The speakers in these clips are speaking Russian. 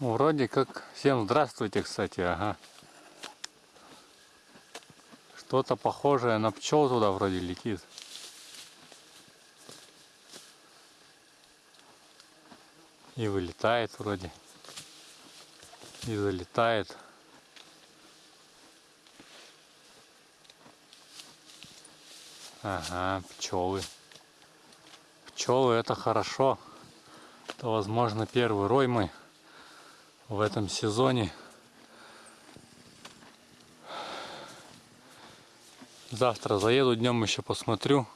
Вроде как... Всем здравствуйте, кстати, ага. Что-то похожее на пчел туда вроде летит. И вылетает вроде. И залетает. Ага, пчелы. Пчелы это хорошо. Это возможно первый рой мы в этом сезоне. Завтра заеду днем еще посмотрю.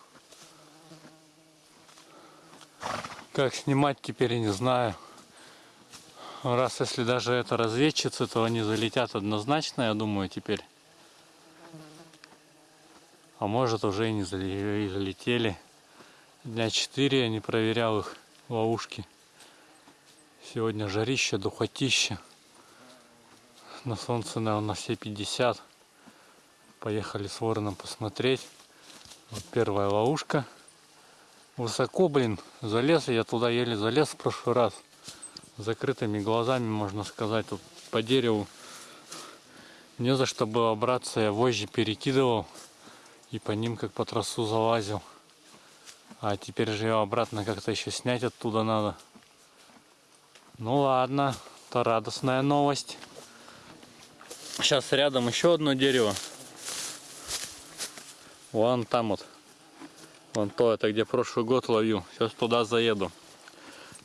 Как снимать теперь не знаю. Раз если даже это разведчицы, то они залетят однозначно, я думаю, теперь. А может уже и не залетели. Дня 4 я не проверял их ловушки. Сегодня жарище, духотище. На солнце, наверное, на все 50. Поехали с вороном посмотреть. Вот первая ловушка. Высоко, блин, залез. Я туда еле залез в прошлый раз. Закрытыми глазами, можно сказать. Тут по дереву не за что было браться. Я вожжи перекидывал. И по ним как по трассу залазил. А теперь же ее обратно как-то еще снять оттуда надо. Ну ладно, это радостная новость. Сейчас рядом еще одно дерево. Вон там вот. Вон то, это где прошлый год ловил. Сейчас туда заеду.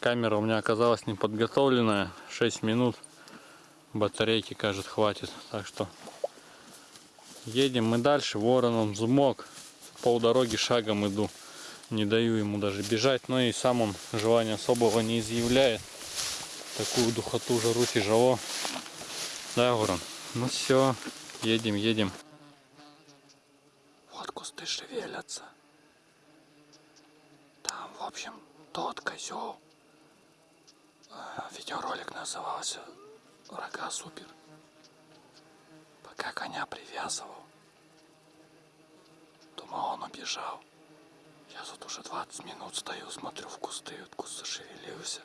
Камера у меня оказалась не подготовленная. 6 минут. Батарейки, кажется, хватит. Так что едем мы дальше. Ворон он взмок. Пол дороги шагом иду. Не даю ему даже бежать. Но и сам он желания особого не изъявляет такую духоту, жару тяжело. Да, Ворон? Ну все, едем, едем. Вот кусты шевелятся. Там, в общем, тот козел. Э, видеоролик назывался Рога Супер. Пока коня привязывал. Думал, он убежал. Я тут уже 20 минут стою, смотрю в кусты, вот куст зашевелился.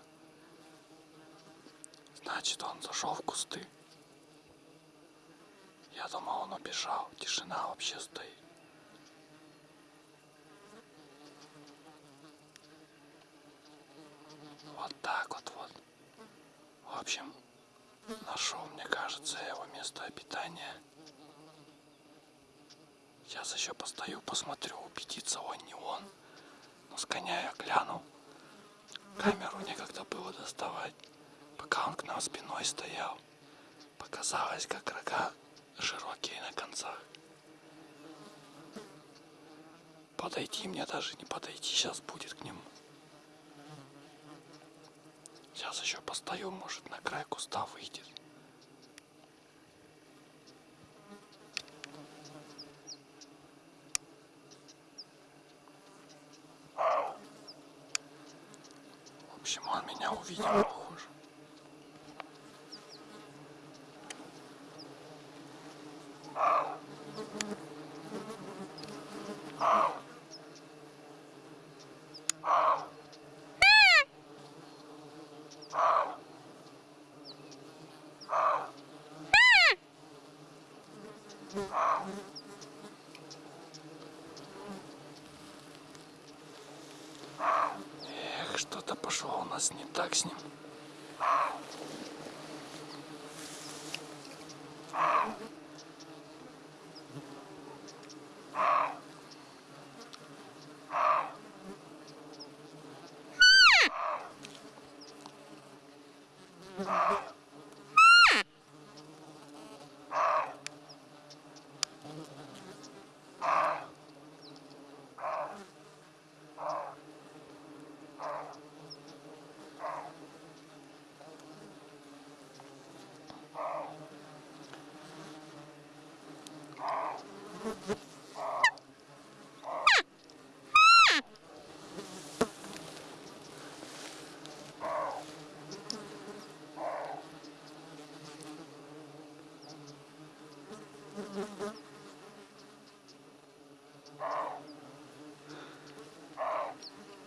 Значит, он зашел в кусты. Я думал, он убежал. Тишина вообще стоит. Вот так вот вот. В общем, нашел, мне кажется, его место обитания. Сейчас еще постою, посмотрю, убедиться, он не он. Но с коня я глянул. Камеру некогда было доставать пока он к нам спиной стоял. Показалось, как рога широкие на концах. Подойти мне даже не подойти сейчас будет к нему. Сейчас еще постою, может на край куста выйдет. В общем, он меня увидел, Эх, что-то пошло у нас не так с ним.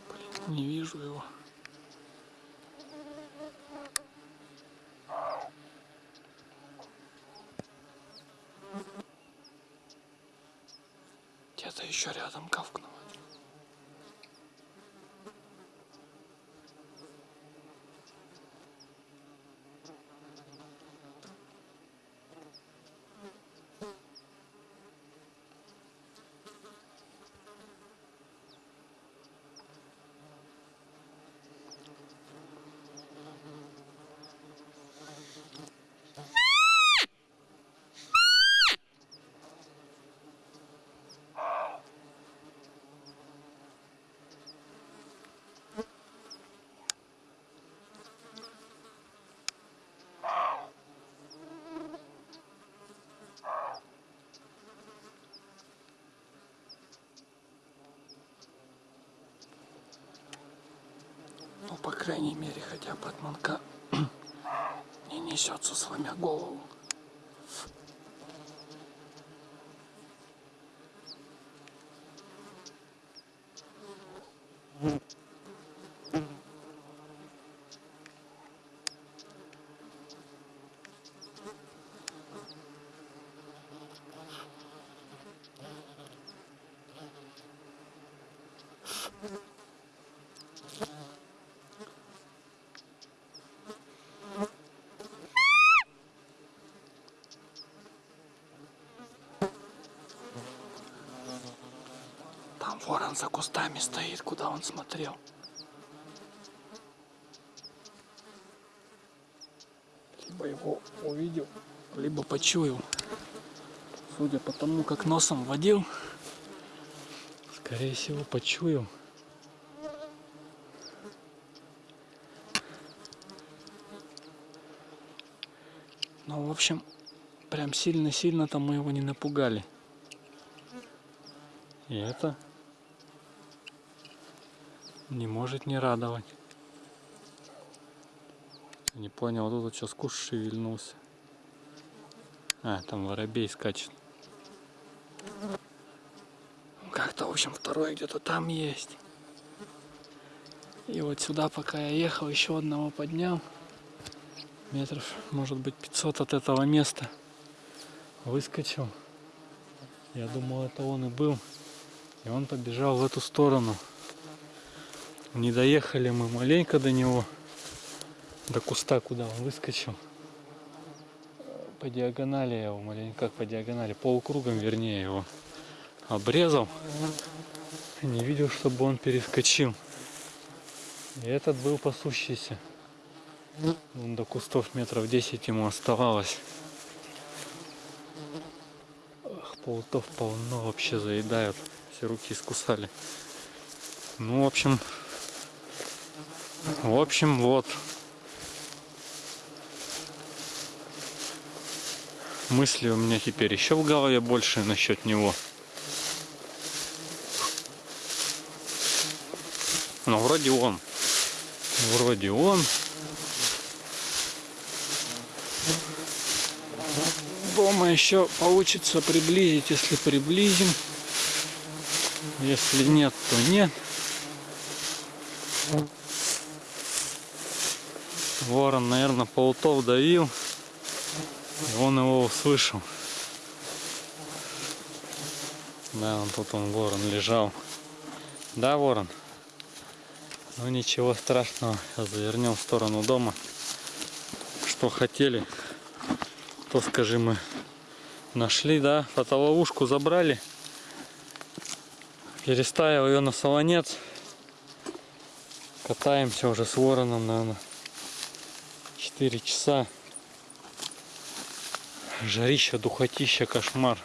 Блин, не вижу его. Где-то еще рядом кавкнуло. Ну, по крайней мере, хотя бы от манка не несется, сломя голову. Там ворон за кустами стоит, куда он смотрел. Либо его увидел, либо почуял. Судя по тому, как носом водил, скорее всего, почуял. Ну, в общем, прям сильно-сильно-то мы его не напугали. И это не может не радовать. Не понял, вот тут сейчас куш шевельнулся. А, там воробей скачет. Как-то, в общем, второй где-то там есть. И вот сюда, пока я ехал, еще одного поднял. Метров, может быть, 500 от этого места. Выскочил. Я думал, это он и был. И он побежал в эту сторону. Не доехали мы маленько до него. До куста, куда он выскочил. По диагонали я его маленько, как по диагонали, полукругом вернее его обрезал. Не видел, чтобы он перескочил. И этот был пасущийся. Вон до кустов метров 10 ему оставалось. Ах, паутов полно вообще заедают. Все руки искусали. Ну, в общем, в общем, вот. Мысли у меня теперь еще в голове больше насчет него. Ну, вроде он. Вроде он. Дома еще получится приблизить, если приблизим. Если нет, то нет. Ворон, наверное, паутов давил. И он его услышал. Да, он тут он, ворон, лежал. Да, ворон? Ну ничего страшного. Завернем в сторону дома. Что хотели, то скажи мы нашли, да? Фотоловушку забрали. Переставил ее на солонец. Катаемся уже с вороном, наверное, 4 часа. Жарища, духотища, кошмар.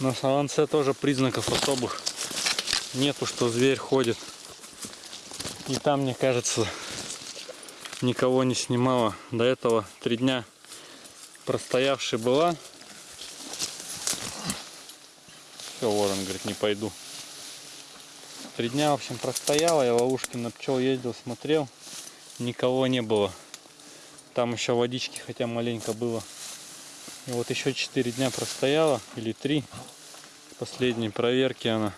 На солонце тоже признаков особых нету, что зверь ходит. И там, мне кажется, никого не снимала. До этого три дня простоявшей была. Все, ворон говорит, не пойду. Три дня, в общем, простояла. Я ловушки на пчел ездил, смотрел. Никого не было. Там еще водички хотя маленько было. И вот еще 4 дня простояла, или 3. Последней проверки она.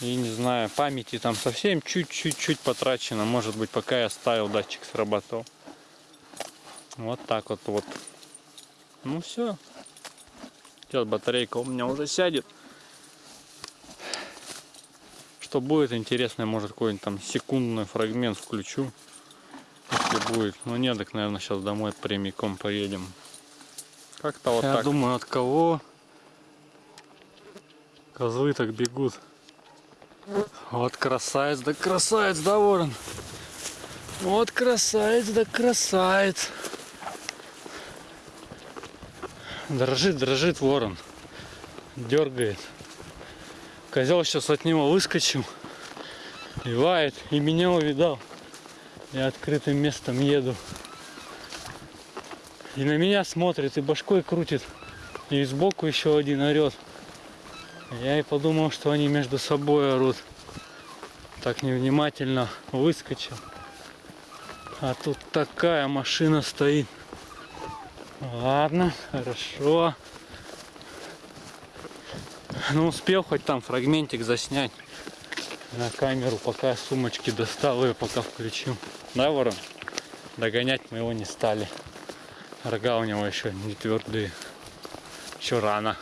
И не знаю, памяти там совсем чуть-чуть-чуть потрачено. Может быть, пока я ставил датчик срабатывал. Вот так вот вот. Ну все. Сейчас батарейка у меня уже сядет. Что будет интересно, может какой-нибудь там секундный фрагмент включу. Если будет. Ну нет, так, наверное, сейчас домой прямиком поедем. Как-то вот Я так. думаю, от кого? Козлы так бегут. Вот красавец, да красавец, да, ворон? Вот красавец, да красавец. Дрожит, дрожит ворон. Дергает. Козел сейчас от него выскочил. И. И меня увидал. Я открытым местом еду. И на меня смотрит, и башкой крутит. И сбоку еще один орет. Я и подумал, что они между собой орут. Так невнимательно выскочил. А тут такая машина стоит. Ладно, хорошо. Ну, успел хоть там фрагментик заснять на камеру, пока сумочки достал ее, пока включил. Да, ворон? Догонять мы его не стали. Рога у него еще не твердые. Еще рано.